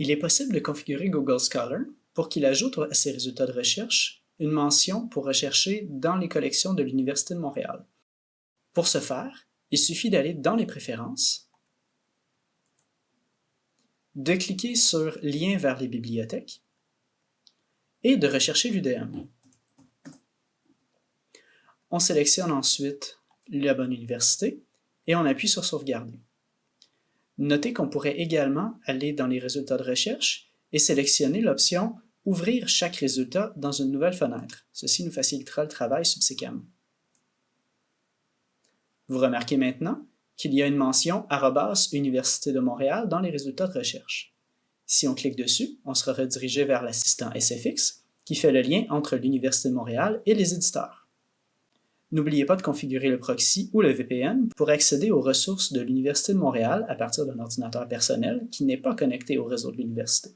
Il est possible de configurer Google Scholar pour qu'il ajoute à ses résultats de recherche une mention pour rechercher dans les collections de l'Université de Montréal. Pour ce faire, il suffit d'aller dans les préférences, de cliquer sur « Lien vers les bibliothèques » et de rechercher l'UDM. On sélectionne ensuite la bonne université et on appuie sur « Sauvegarder ». Notez qu'on pourrait également aller dans les résultats de recherche et sélectionner l'option « Ouvrir chaque résultat dans une nouvelle fenêtre ». Ceci nous facilitera le travail subséquemment. Vous remarquez maintenant qu'il y a une mention « Université de Montréal » dans les résultats de recherche. Si on clique dessus, on sera redirigé vers l'assistant SFX qui fait le lien entre l'Université de Montréal et les éditeurs. N'oubliez pas de configurer le proxy ou le VPN pour accéder aux ressources de l'Université de Montréal à partir d'un ordinateur personnel qui n'est pas connecté au réseau de l'université.